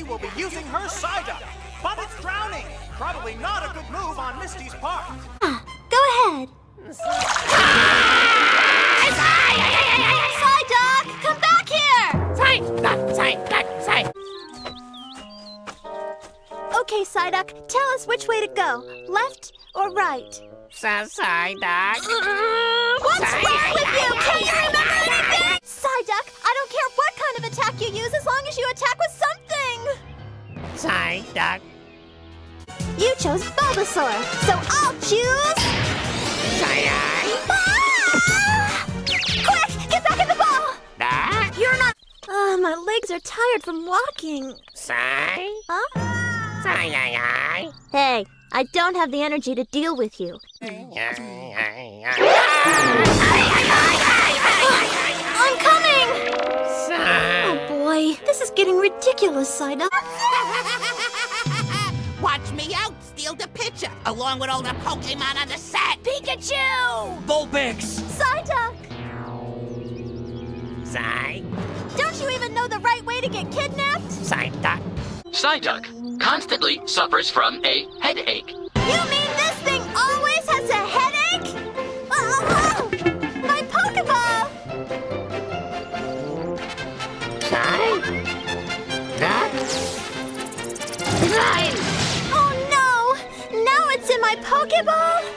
Misty will be using her Psyduck, but it's drowning. Probably not a good move on Misty's part. Ah, go ahead. Psyduck, come back here! Okay, Psyduck, tell us which way to go. Left or right? Sa Psyduck. What's wrong with you? Can't you remember anything? Psyduck, I don't care what kind of attack you use as long as you attack with something. Psyduck. You chose Bulbasaur, so I'll choose... Psyduck. Ah! Quick, get back in the ball! Duck. You're not... Ah, my legs are tired from walking. Psy. Huh? Psyduck. Hey, I don't have the energy to deal with you. I'm coming! Oh boy, is getting ridiculous, Psyduck. Watch me out, steal the picture, along with all the Pokemon on the set. Pikachu! Vulpix! Psyduck! Psy. Don't you even know the right way to get kidnapped? Psyduck. Psyduck constantly suffers from a headache. You mean this thing always has a headache? Oh, my Pokeball! Psyduck. Psy. Oh no! Now it's in my Pokeball!